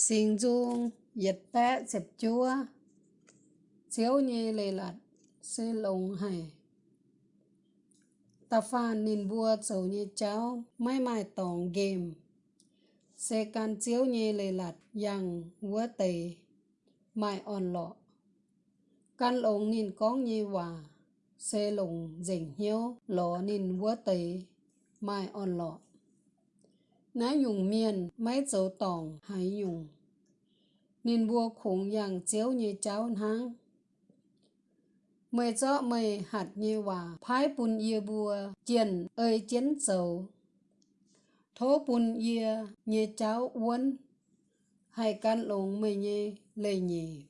Sinh dung yết tế dẹp chúa. Chiếu nhi lê lật Sư lồng hải Ta pha nín bùa dầu như cháu, Mai mai tổng game Xe can chiếu nhi lê lật Yang vua tề Mai on lọ. Can lồng nín con như hòa Xe lồng Dĩnh hiếu, Lọ nín vua tề Mai on lọ. Ná dùng miền mấy dấu tòng hãy dùng nên bua khủng yang chiếu như cháu hang mày cho mày hạt như hòa phái bùn yê bùa chiền ơi chiến dầu thố bùn yê như cháu uốn hay can lồng mày như lây nhì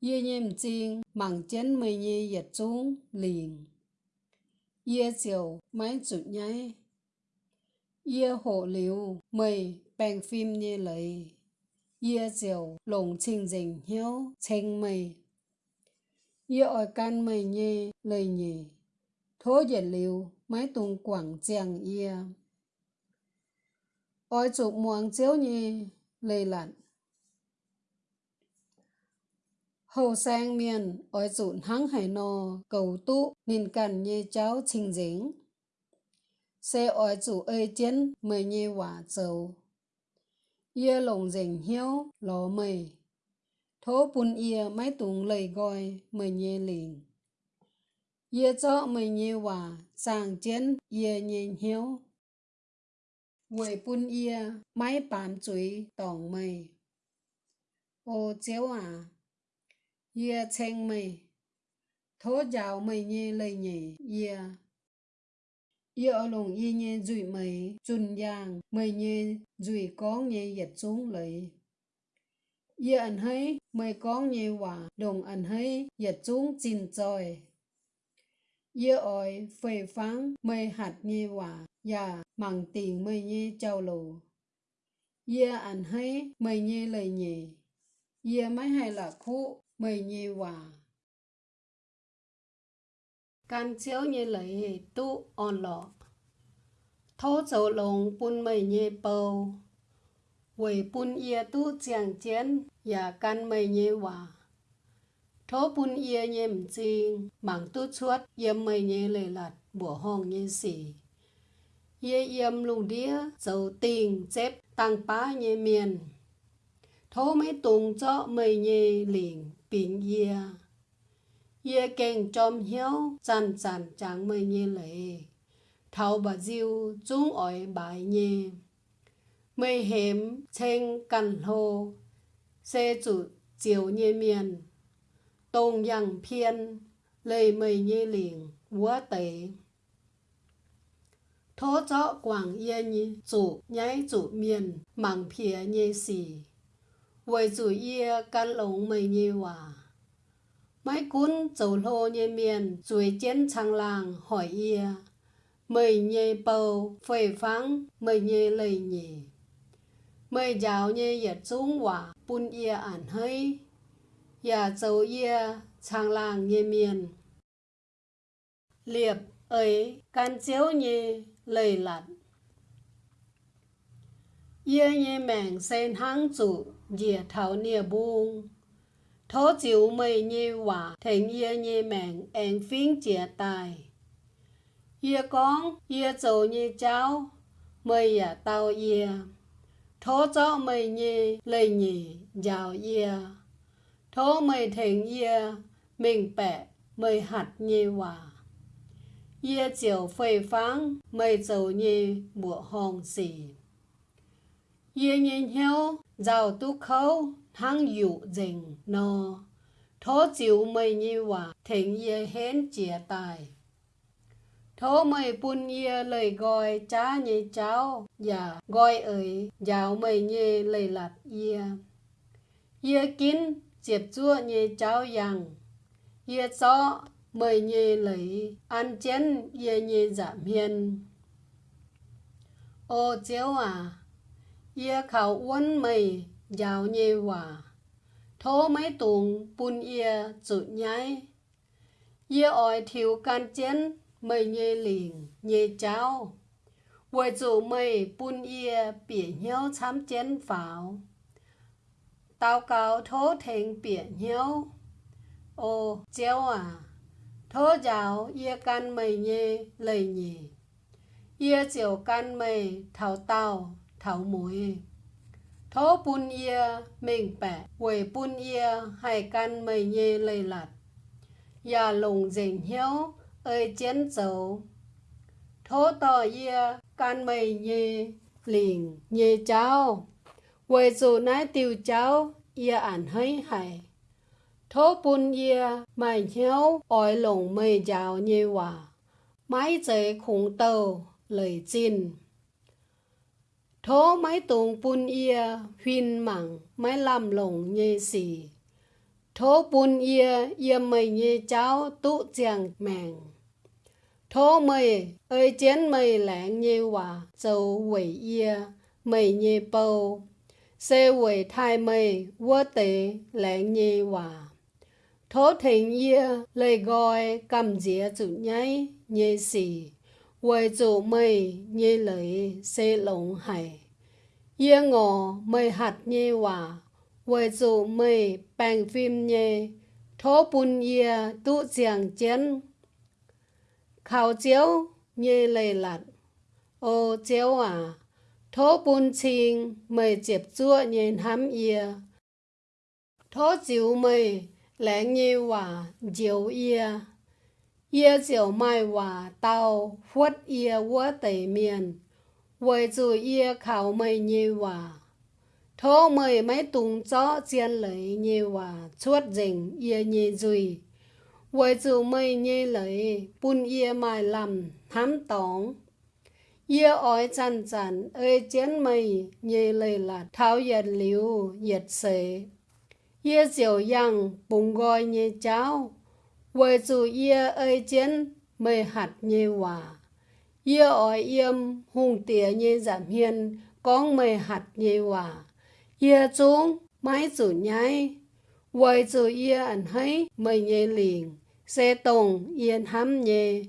yê nhìm chiên mảng chén mày như yết chung liền yê chiều máy chụt nháy Yê hộ liu mây bèn phim như lấy Yê diều lồng trình dình, hiếu, chênh mây. Yê ở can mây nhê lời nhì. thố dệt liu mái tung quảng chàng yê. ôi chụp muang chiếu nhê lời lặn Hầu sang miền ôi chụp hắng hải nò, cầu tụ nên cần nhê cháu trình dính xe ở chủ ơi, chiến mười nhi quả dầu ye lồng rình hiếu lò mày. Thố bùn ye máy tùng lầy gọi mười nhi liền ye cho mười nhi hòa sang chiến ye nhìn hiếu quầy bùn ye máy bám chuối, tòng mày. Ô chéo à ye chênh mày. Thố giáo mày nhê lầy nhỉ ia Yêu ở lùng y nhé dụi mày chun giang, mày nhé dụi con nhé yết xuống lấy. Yêu ảnh hay mày con nhé hòa đồng ảnh hay giật xuống chín trời. Yêu ỏi phê phán mày hạt nhé hòa và mặn tiền mày nhé trao lù. Yêu ảnh hay mày nhé lời nhé. Yêu mấy hay là khu mày nhé hòa can chiếu như lấy tu on lọ. Thô dấu lồng bún mây nhẹ bầu. Quầy bún yê tu chàng chén và can mây nhẹ hòa thô bún ia nhẹ chinh mảng tu chuốt yếm mây nhẹ lệ lạt, bùa hong nhẹ xỉ yê yếm lùng đĩa, dầu tình chép tăng bá nhẹ miền. Thô mấy tùng cho mây nhẹ liền bình yê ye keng chom hiếu chan chan, chang mây nhê lệ thảo bà diêu chúng ỏi bài nhẹ mây hém chênh cằn hồ xe chủ chiều nhẹ miền tông yang phiên lây mây nhẹ liền vua tệ thố cho quảng yên nhị chủ nháy chủ miền mảng phía nhẹ xì với chủ yê căn lồng mây nhê hòa mấy cún dầu lô nhê miền chuối chiến trang làng, hỏi ia mời nhê bầu, phê phắng mời nhê lầy nhê mời giáo nhê yết trung quả bún ia ản hơi yà dầu dạ ia trang làng nhê miền liệp ấy can chiếu nhê lầy lặn ia nhê mèng sen hang chủ dìa thảo nia buông thố chịu mây như hòa thành yê như mạng en phiên chia tài. Yê con yê dầu như cháu mây à tao yê thố cho mây như lây nhì giàu yê thố mây thành yê mình bẹ mây hạt như hòa. Yê chiều phê phán mây dầu như bùa hồng xì. Yê nhìn hiếu giàu tu khâu thăng dụ dình no thố chịu mây như hòa, thịnh ye hén chia tài. Thố mây bun ye lời gọi cha như cháu và gọi ấy giáo mây như lời lạt ye. Ye kín diệp chua như cháu rằng ye cho mây như lời ăn chén ye như giảm dạ hiền ô chiếu à ye khảo uốn mây giàu nhê hòa. Thố mấy tuồng bùn yêu chủ nhái. Yêu ỏi thiếu can chén, mây nhê liền, nhê cháo. Quay chủ mây, bùn yêu bỉa nhau chám chén pháo. Tao cao thố thành biển nhau ô, chéo à thố giáo yêu can mày nhê lầy nhì. Yêu chiều can mày thảo tao thảo mũi thố bún yê mình bẻ quầy bún yê hai can mây nhê lây lạt. Ya lùng dình hiếu ơi chén dấu thố tò yê can mây nhê, liền nhê cháu quầy dù nái tiêu cháu yê ảnh hơi hay thố bún yê mày hiếu ỏi lùng mây giáo nhê hòa. Mái dễ khủng tàu, lời chinh thố máy tùng bún ia, huyên mẳng máy làm lồng nhê xì. Thố bún ia ia mày nhê cháu tụ chàng mèng. Thố mày ơi chén mày lạng nhê hòa dầu quẩy ia mày nhê bầu xe quẩy thai mày vua tế lạng nhê hòa. Thố thình ia lời gọi cầm dĩa chủ nháy nhê xì quầy chủ mày nhê lời xe lồng hải Yê ngộ mây hạt như hòa, quầy dù mây bàng phim như thố bùn yê tụ giảng chén. Khảo chiếu như lầy lặt, ô chiếu à, thố bùn chinh mây chếp chua nhê hám yê. Thố chiếu mây lén như hòa, chiếu yê. Yê chiều mai hòa tàu, khuất yê vua tây miền với chủ ia khảo mây nhiều hòa thô mày mấy tung chó chiên lấy nhiều hòa chuốt rình ia nhê dùi với chủ mây nhê lấy bún ia mai làm thám tóng ia ói chăn chăn ơi chén mây nhê lấy là tháo yết liu yết sệ ia chiều yang bùng gọi nhê cháo vì chủ yê ơi chén mây hạt nhê hòa Yê ỏi yếm hùng tía như giảm hiền, con mây hạt như hòa. Yê chúng mái dù nhai. Quay chủ yê ẩn hấy mây nhê liền, xe tùng yên hắm nhê.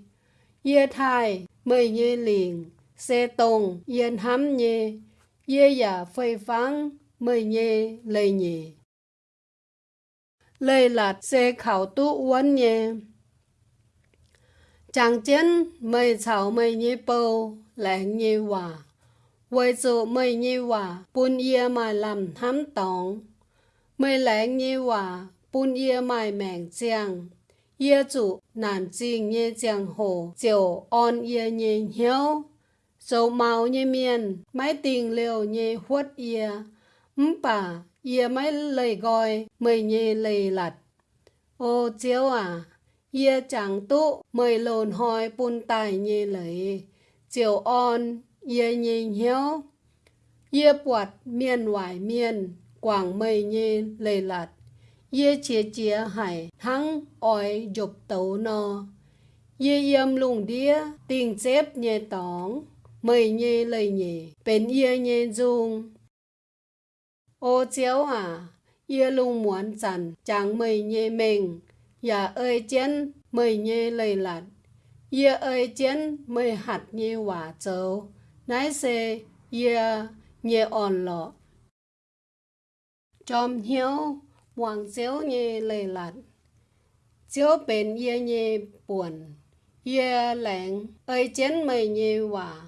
Yê thai mây nhê liền, xe tùng yên hắm nhê. Yê giả phơi phán mây nhê lây nhê. Lây là xe khảo tu uốn nhé. Chàng chân mây chào mây nhé bầu lại nhé hòa với chỗ mây nhé hòa, bún yê mà làm thám tòng mây lại nhé hòa, bún yê mà mạng chàng. Yê chủ nàn chinh nhé chàng hồ, chiều on yê nhé hiếu Dầu màu nhé miền máy tình liều nhé huất ia ấm bà ô chiếu à ye chẳng tu mời lồn hỏi bùn tài như lấy. Chiều on, ye nhìn hiếu. ye bọt miền ngoài miền, quảng mây như lấy lạt. ye chia chia hải thắng ỏi dục tấu no. ye yếm lùng đĩa, tình xếp nhẹ tóng. Mây như lấy nhỉ, bên ye nhẹ dung. Ô chiếu à, yêu lung muốn chẳng, chẳng mây nhẹ mình ya ơi chén mời nhẹ lầy lạt. Ya ơi chén mời hạt nhẹ quả châu. Nái xe ya nhẹ ổn lọ. Chom hiếu hoàng chiếu nhẹ lầy lạt. Chiếu bền ya nhẹ buồn. Ya lạnh ơi chén mời nhẹ quả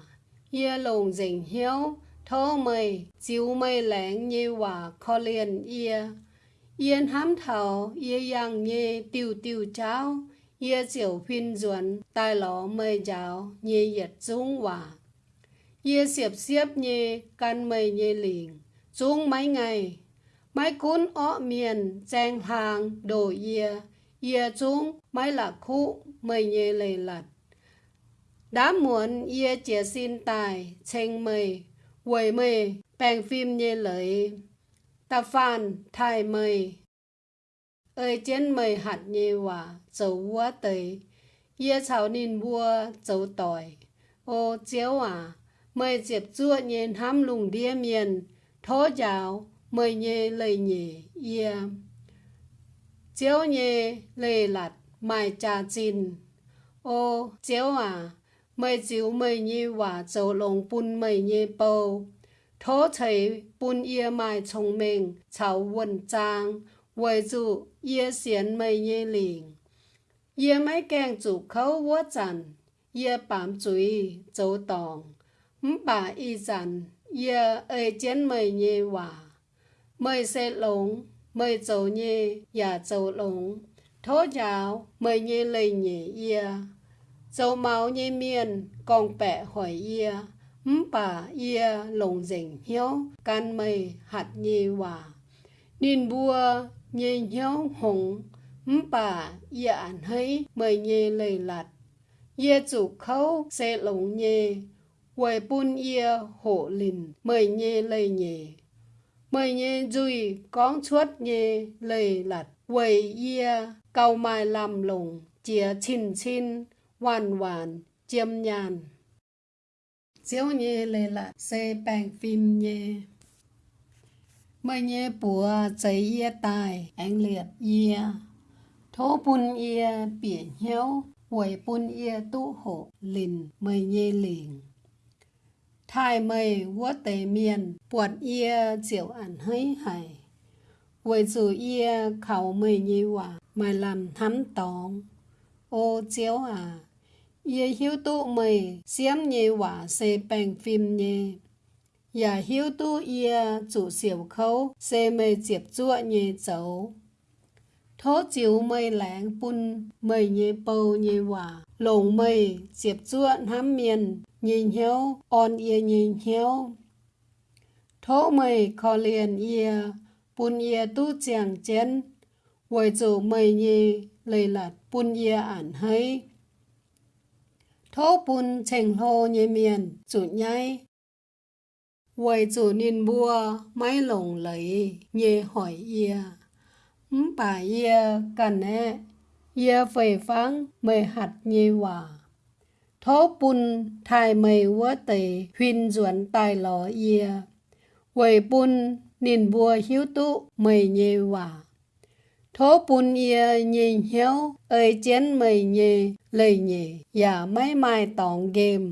ya lùng dình hiếu thô mày chiếu mây lạnh như hòa khó liền ya yên hám thảo yên yang như tiêu tiêu cháo. Yên chiều phiên duẩn, tai ló mây giáo như yết dung hòa. Yên xiệp xiếp như căn mây như liền dung mấy ngày mấy cún ọ miền trang hàng, đồ ia ia dung mấy là khu mây như lầy lật. Đã muốn ia chia xin tài chênh mây quầy mây bèn phim nhê lợi, ta phan, thai mây ơi chén mây hạt nhê hòa dấu vua tây ia chào nín vua dấu tỏi. Ô chéo à mây dịp chua nhên hám lùng đĩa miền thố giáo mây nhê lời nhê ia chéo nhê lầy lạt, mai trà chín ô chéo à mấy chiếu mấy nhê hòa châu lồng bún mấy nhê bầu. Thố thầy bún yê mai chồng minh chào quân trang với dụ yê xiên mấy nhê liền yê mấy kèng chủ khấu vua trần yê bám chuối châu tòng. Bà y trần yê ơi chén mấy nhê hòa mấy xe lống mấy châu nhê và châu lống thố giáo mấy nhê lây nhê yê châu máu như miên con bẻ hỏi ia bà ia lồng dình hiếu, can mây, hạt nhê hòa nín bua nhê hiếu hồng bà ia ảnh hấy, mây nhê lầy lạt ia chủ khấu xe lồng nhê quầy bún ia hộ lìn, mây nhê lầy nhê mây nhê dùi con chuốt nhê lầy lạt quầy ia cầu mai làm lồng chia chín chín hoàn hoàn, chiêm nhàn. Chiếu nhê lê là xe bàn phim nhê. Mới nhê bùa giấy yê tài, anh liệt yê thố bùn yê biển hiếu quầy bùn yê tu hộ lìn mới nhê liền thai mây vua tề miền, buồn yê chiều ảnh hơi hải quầy dù yê khẩu mây như hòa mày làm thắm tòng. Ô chiếu à ia hiếu tu mây xiêm như hòa xe bèn phim như và dạ hiếu tu ia chủ siêu khấu xe mây chiếp chua như dấu thố chiếu mây lãng bùn mây như bầu như hòa lồng mây chiếp chua hám miền nhìn hiếu, on ia nhìn hiếu. Thố mày khó liền ia bùn ia tu chàng chén. Với chủ mày nhì lấy lạt bùn ia ản hay thô bùn chèn hô nhì miền, chủ nhai. Vậy chủ nên bua mấy lồng lấy nhẹ hỏi ia bà ia cần nè ia phê phán mày hạt nhẹ hòa. Thô bùn thai mê vua tề huyên duẩn tài lò ia Vậy bùn nên bùa hiếu tụ mê nhẹ hòa thố bún ia nhìn hiếu ơi chén mây nhê lầy nhê và mấy mai tòng game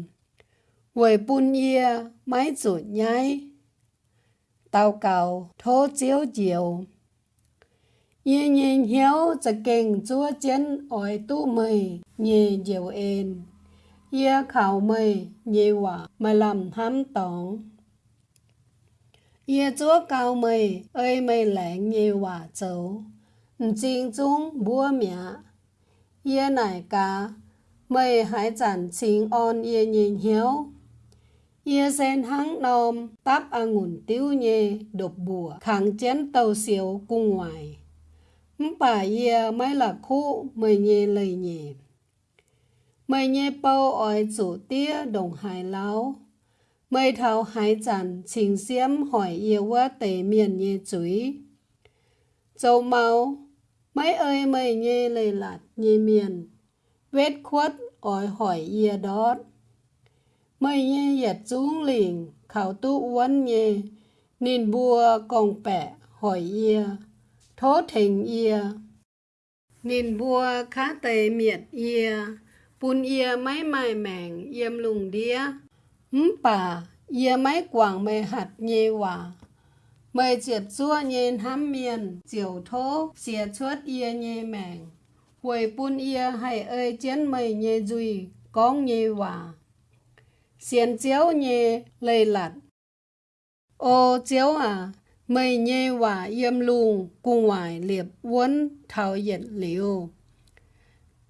quầy bún ia mấy chuột nhái tao cầu thố chiếu chiều Yên nhìn hiếuจะเก่งจัวเจนอ้อยตู้เมยเย่เดียวเอง ia khảo mây nhê quả mà làm hám tòng ia chúa cao mây ơi mây lạnh nhê quả châu chính trung búa mẹ ia nải cá mây hải chẳng chính on ia nhìn hiếu ia sen hăng nôm, táp angùn tiêu nhê, đột bùa kháng chiến tàu siêu cung ngoài bà ia mấy là khu mây nhê lầy nhẹ mày nhé bao ỏi chủ tía đồng hải lão mày thảo hải chẳng trình xiêm hỏi yêu quá tề miền nhé chuối châu mau mấy ơi, mày nghe lời lạt nghe miền. Vết khuất ỏi hỏi yêu đót mày nghe yết xuống liền, khảo tu uốn nhé nín bùa còn bẻ, hỏi yêu thố thành yêu nín bùa khá tề miệt yêu bùn ia máy mai mèng yêm lùng đĩa. Ấm bà ia máy quảng mê hạt nhê hòa mời chiết chua nhìn hám miền chiều thố, xìa chuốt yê nhê mèng. Hồi bún yê hay ơi chén mây nhê duy con nhê hòa. Xiên chiếu nhê lây lặt ô chiếu à mây nhê hòa yếm lùng cùng ngoài liệp uốn, thảo nhiệt liều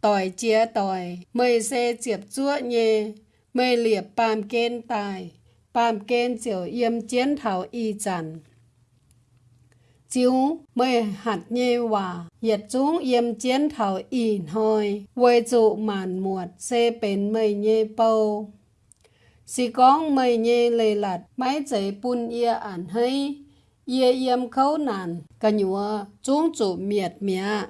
tỏi chia tỏi, mây xe chiệp chua nhê. Mây liệp bàm kên tài bàm kên chiều yếm chiến thảo y chẳng chiếu mây hạt nhê hòa yết chúng yếm chiến thảo y hồi quê trụ màn muột xe bến mây nhê bầu si con mây nhê lê lạt máy chế bún yê ản hay yê yếm khấu nàn cả nhúa chúng chủ miệt miệng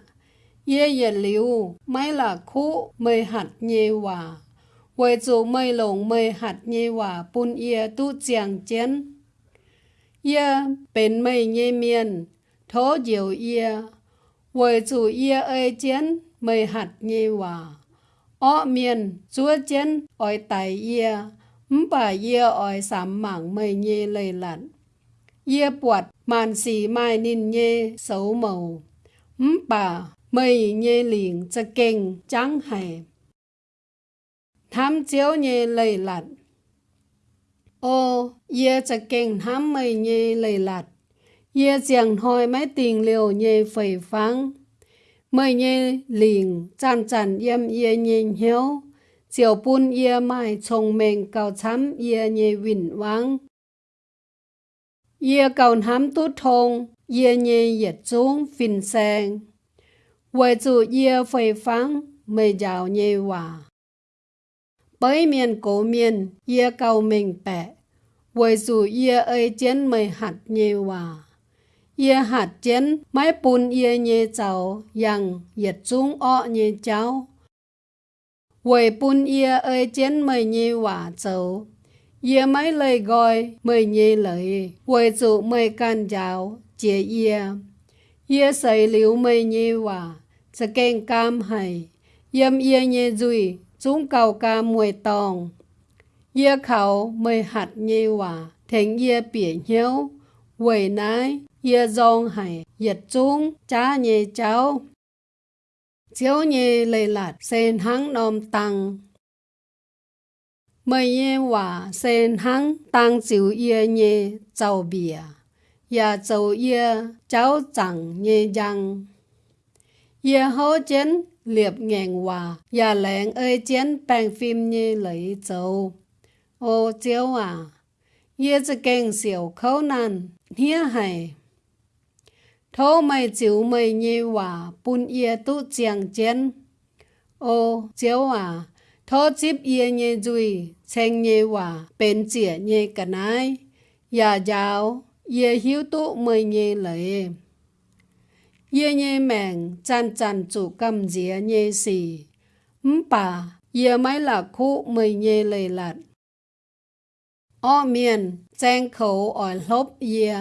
yê yê liu mai là khu mây hạt nhê hòa, quê trụ mây lồng mây hạt nhê hòa bún yê tu chàng chiến. Ye bên mây nhê miền thố diệu yê với chủ yê ơi chén mây hạt nhê hòa ở miền chúa chén ỏi tài ye bà yê ỏi sám mảng mây nhê lầy lặn. yê bọt màn xì mai nín nhê xấu màu. Bà mây nhê liền cho kinh trắng hề tham chiếu nhê lầy lặn. Ô, yê cho kinh tham mây nhê lầy lặn. Ia giang hoi mấy tình liều nhê phẩy phăng, Mây nhê lình chan chan yếm ia nhê hiếu chiều bún ia mai chồng mèn cao chấm ia nhê vinh vắng ia cầu hám tu thông ia nhê yết xuống phình sang vậy chủ ia phơi phăng, mây giàu nhẹ hòa bởi miền cổ miền ia cầu mình bẹ vậy chủ ia ơi chén mây hạt nhẹ hòa ye hạt chén máy bún ye nhẹ cháu yang yết chung ọ nhẹ cháu Quầy bún ye ơi chén mời nhẹ quả châu. ye mai lời gọi mời nhẹ lời. Quầy chủ mời can giáo chế ye ye sấy liu mời nhẹ quả. Sẽ kênh cam hay. Yếm ye nhẹ dùi. Chúng cầu ca mùi tòng. ye khẩu mời hạt nhẹ quả. Thành ye biển hiếu. Quầy nái. ye dòng hải Yết chung, cha nhì cháu. Chiếu nhẹ lệ lạt, sen hăng nôm tăng. Mây nhẹ hòa, sen hăng tăng chiếu yê nhẹ châu bìa. Ya châu yê cháu chẳng nhẹ răng yê hô chén, liệp ngàn hòa. Ya lẹn ơi chén bàn phim nhẹ lấy châu ô chiếu à yê chỉ kênh xỉu khâu nan hia hay thô mày chịu mày nhì hòa bún ia tu chiang chén ô, chiếu à thô chip ia nhì dùi chênh nhì hòa bên chỉa nhì cả nái. Ya giáo ia hiếu tu mày nhì lệ. Ia nhê mèng, chan chan chủ cầm dĩa nhê xì. Bà ia mày là khu mày nhì lệ lạt. Ô miền chênh khẩu ở lốp ia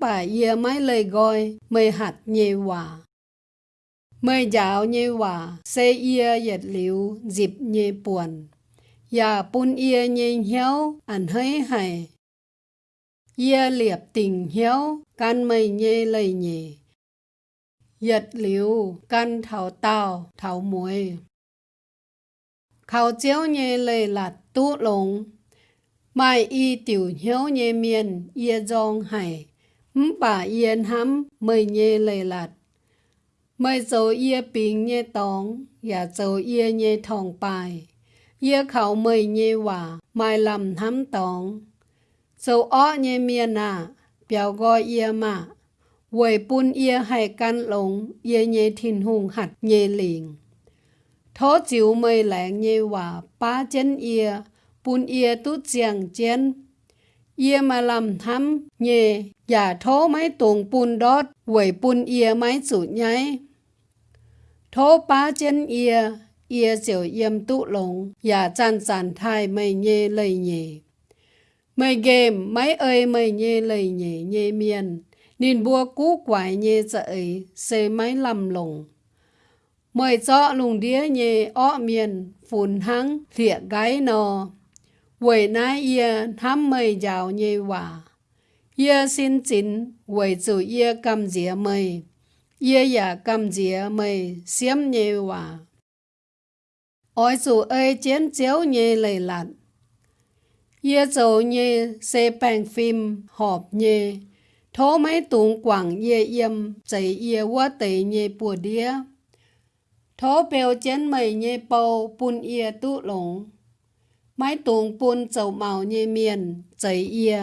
bà yê mấy lời gọi mê hạt nhê hòa. Mê giáo nhê hòa xê yê yết liu dịp nhê buồn. Yà bún yê nhê hiếu ăn hơi hay Yê liệp tình hiếu can mày nhê lời nhê yết liu can thảo tàu, thảo muối. Khảo chiếu nhê lời là tu lồng mai y tiểu hiếu nhê miền ia dòng hay bà yên hắm mời nhê lệ lạt. Mời dấu ia bình nhê tóng và dấu ia nhê thòng bài. Ia khảo mời nhê hòa mai làm hắm tóng dấu ó nhê miên à biểu gọi ia mà quầy bún ia hay căn lồng ia nhê thìn hùng hạt nhê liền thó chiếu mời lạng nhê hòa ba chân ia bún yê tu chiang chén yê mà làm thăm nhẹ giả thố máy tuồng bùn đót quẩy bùn yê máy chủ nháy thố ba chân yê yê diệu yêm tụ lồng giả chan chan thai mây nhê lầy nhẹ, mây game máy ơi mây nhê lầy nhẹ nhê miền nên bua cú quải nhê dậy xê máy lầm lồng mời cho lùng đĩa nhê ọ miền phun hăng thịa gái nò Vậy mây giàu như hòa. Xin mây. Dạ mây như hòa. Ôi chủ ơi chém chéo như lầy lặn. Ia chủ như xe bang phim họp như. Thố mấy tụng quảng ia yếm chạy ia quá tệ như bùa đĩa. Thố bèo chén mây như bầu bùn ia tụ mái tuồng buôn dầu màu nhẹ miền giấy yê.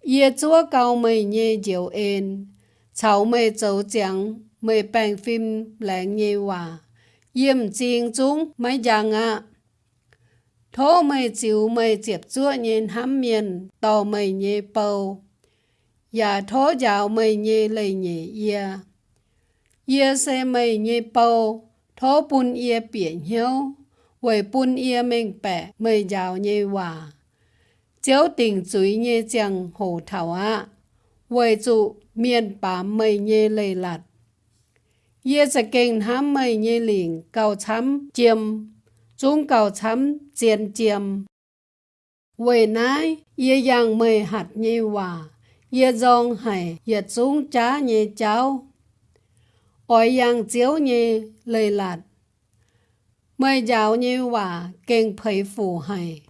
Yê chúa cao mây nhẹ diệu ên cháu mây dầu chẳng mây bèn phim lẹn nhẹ hòa. Yếm chiên chúng mấy giang ạ thố mây chiếu mây chiếp chúa nhẹ hám miền tàu mây nhẹ bầu và thố dạo mây nhẹ lầy nhẹ yê. Yê xe mây nhẹ bầu thố bún yê biển hiếu. 为本业明白没要你话，朝廷最你将好头啊，为主面把没你累了，也是跟他没你领高参尖，中高参尖尖。 Quê nái, ye yang mê hạt nhê hòa, ye dòng hải, ye chúng chá nhê cháu. Ôi yang chiếu nhê lê lạt. mới giáo như và kinh phẩy phủ hải.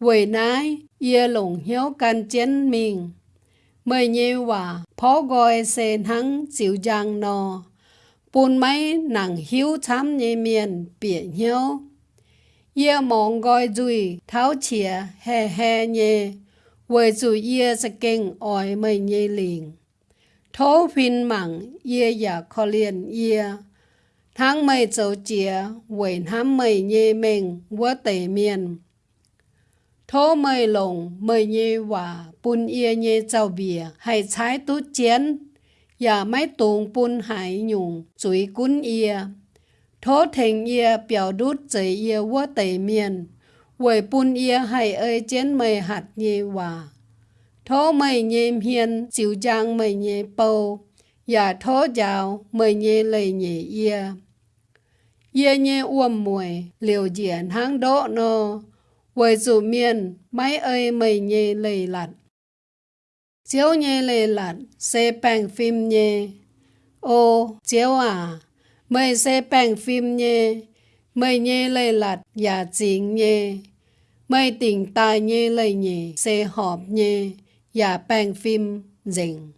Vì nái, ye lùng hiếu can chiến mình. Mới như và phó gọi xe nắng chịu giang nò. Bùn mấy nặng hiếu chăm như miền, biển hiếu. Ye mong gọi dùi tháo chìa hè hè nhê, Vì dù ye sẽ kinh ỏi mây nhê liền. Thố phim mặn ye ya khó liền ye, tháng mây châu chìa với hám mây nhê mình quá tề miền. Thố mây lồng mây nhê hòa bùn yê nhê châu bìa hay trái tú chén, và máy tùng bùn hải nhung chuối cún yê Thố thành yê biểu đút giấy yê quá tẩy miền, Quầy bún yê hay ơi chén mây hạt nhê hòa. Thố mây nhê hiền, chịu giang mây nhê bầu, Và thố giáo mây nhê lầy nhê ia. Ia nhê uom mùi, liều diễn hang đỗ nô, Quầy dù miền, máy ơi mày nhê lầy lặn. Chiếu nhê lầy lặn xe bàng phim nhê. Ô, chiếu à, mày xe bang phim nhé mày nhé lầy lặn giả chính nhé mày tỉnh tài nhé lầy nhé xe họp nhé giả bang phim dình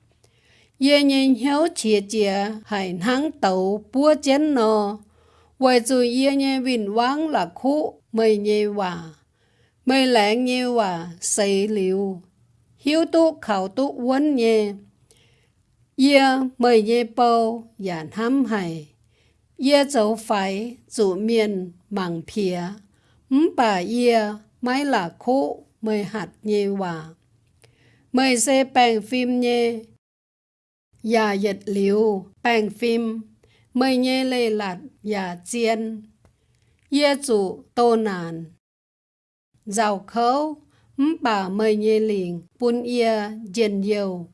ye nhìn hiếu chia chia hải nắng tàu búa chén nô vậy rồi yên nhé vinh vắng là khu mày nhé hòa. Mày lãng nhé hòa xây liu. Hiếu tu, khảo tu vấn nhé ye mày nhé bầu và hăm hải. Ye dấu phải dù miền, mảng phía. Mũ bà ye máy là khu, mây hạt nhé hòa. Mây xe bang phim nhé. ya yết liu bang phim mời nhê lê lạt và chiên. Yê chủ tô nàn. Giàu khấu. Bà mời nhê liền bún yê dền dầu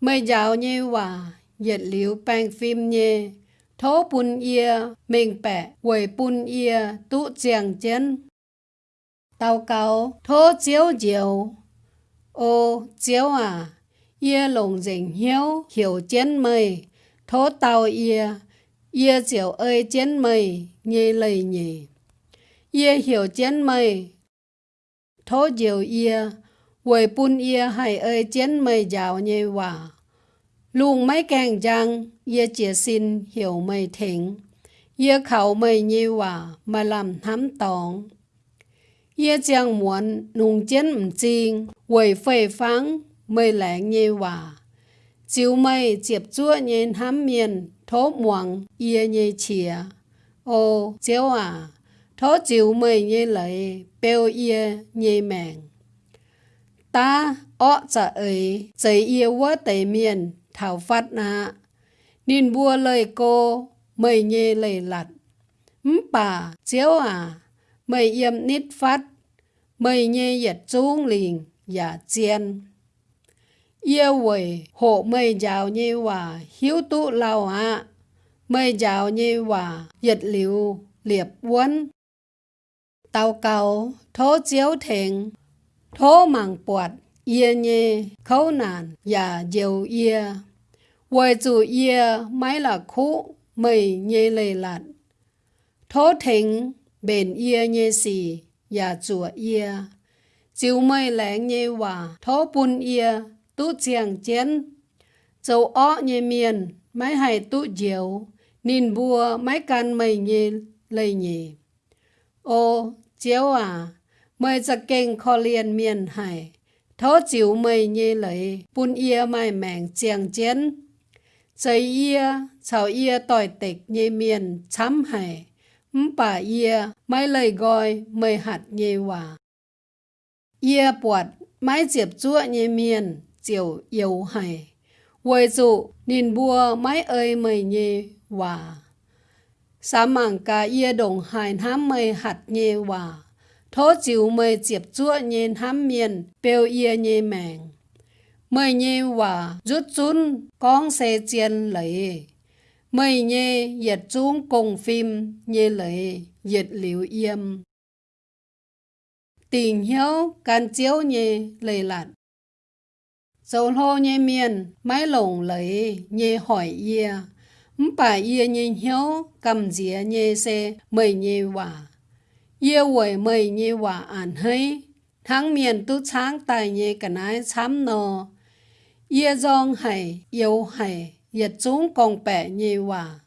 mời giáo nhê hòa. Dệt liễu bang phim nhê. Thố bún yê mình bẻ quầy bún yê tụ chàng chân tao cao thố chiếu diệu. Ô chiếu à yê lồng dình hiếu hiểu chân mây. Thố tao yê ia chiều ơi chân mây nghe lời nhỉ. Ia hiểu chân mây thố diệu yê, quầy bún yê hay ơi chân mây giàu nhê hòa. Luôn mấy càng giang ye chia xin hiểu mây thỉnh. ye khẩu mây nhê hòa mà làm thám tòng. Ye chàng muốn nung chén mù chiên quầy phê phán mây lãng nhê hòa. Chiếu mây chiếp chúa nhìn hám miền thố muộn ye nhê chìa ô chiếu à thố chiếu mây nhê lợi, bèo ye nhê mèn ta ọ chả ấy giấy ye vỡ tây miền thảo phát na Nín bùa lời cô, mây nhê lời lặt. Ừm bà, chiếu à, mây yêm nít phát, mây nhê yết chung liền, giả chiên yêu quỷ, hộ mây giáo như hòa, hiếu tụ lao hạ mây giáo như hòa nhật liệu liệp quân tàu cầu, thố chiếu thịnh thố mạng bọt yên nhê, khấu nạn, và diều yê quầy chủ yê máy là khu mây nhê lê lạt. Thố thịnh bền yê nhê xì, và chùa yê chiều mây lẽ nhê hòa, thố bun yê tú chiang chén châu ó nhẹ miền mái hài tú diệu nín bùa mái can mây nhẹ lây nhẹ ô chiếu à mây ra kênh kho liền miền hải thó chiếu mây nhẹ lấy bùn ia mai mèng chiang chén chơi ia, chào ia tỏi tịch nhẹ miền chấm hải, ấm bà ia, mấy lời gọi mây hạt nhẹ hòa. Ia bọt, mấy diệp chua nhẹ miền, chiều yêu hải. Quầy dụ, nhìn bùa mấy ơi mây nhê hòa. Sa mảng cả yê đồng hải hám mây hạt nhê hòa. Thố chiều mây diệp chúa nhê hám miền, bèo yê nhê mèng mày nhê hòa rút chún con xe chiên lấy mày nhê yết xuống cùng phim nhê lấy yết liều yêm tình hiếu can chiếu nhé lầy lạt dầu lô nhé miền mái lồng lấy nhé hỏi ia bà ia nhé hiếu cầm dĩa nhé xe mời nhé hòa. Ia quẩy mời nhé hòa ản hơi tháng miền tu sáng tài nhé cả nái chám nò ia dòng hay yêu hay yết chúng còn bẻ nhé hòa.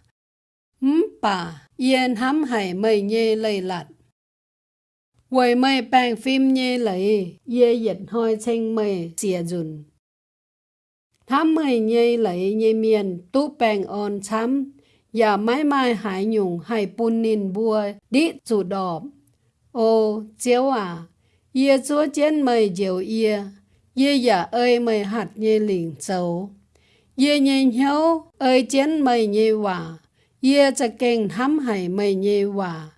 Bà yên hắm hay mời nhé lầy lạt. Quầy mây bàn phim nhé lấy, yê dịch hoi chênh mây xìa dùn. Thám mây nhây lấy nhây miền tu bèng on chấm và mãi mai hải nhung hải bùn nín bùa đi chủ đọp. Ô, chéo à, ye chúa chén mây diệu ye, ye giả ơi mây hạt nhây liền châu. Ye nhây hiếu ơi chén mây nhây hòa, ye cha kênh thám hải mây nhây hòa.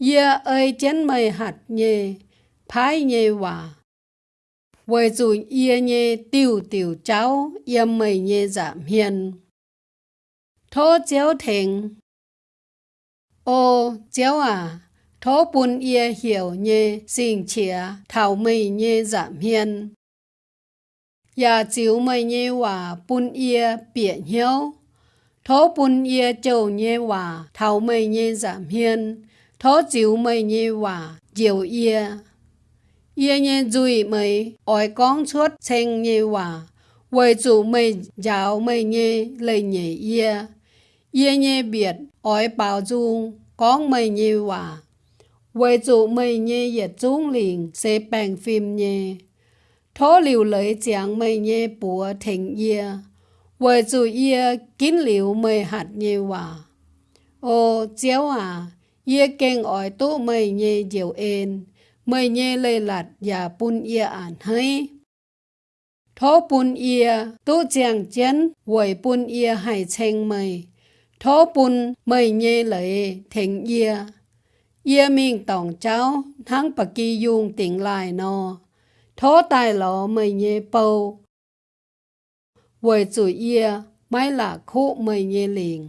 Ye ơi chén mây hạt nhây phái nhây hòa. Với dù ye nhé tiêu tiêu cháu, ye mây nhé giảm hiền. Thô chéo thèn. Ô, chéo à, thô bùn ye hiểu nhé xin chìa, thảo mây nhé giảm hiền. Ya chiếu mây nhé hòa bùn ye biển hiếu. Thô bùn ye châu nhé hòa, thảo mây nhé giảm hiền thó chiếu mây như hòa diệu ia ia như duy mày ỏi con suốt xanh như hòa, quầy chủ mày giáo mày như lời nhẹ ia ia như biệt ỏi bảo dung con mày như hòa, quầy chủ mày như yết trung liền sẽ bèn phim như thó liều lời chàng mày như bùa thành ia quầy chủ ia kín liều mày hạt như hòa ô chéo à ye keng oi tu mày nhê diệu yên mây nhê lê lạt ya pun ye ản hay thó pun ye tu chàng chén quầy pun ye hay chênh mây. Thó pun mây nhê lệ thèn ye ye miên tòng cháu thắng bà kỳ dung tỉnh lại nò, thó tài lò mây nhê bầu. Quầy chủ ye mái là khu mây nhê liền.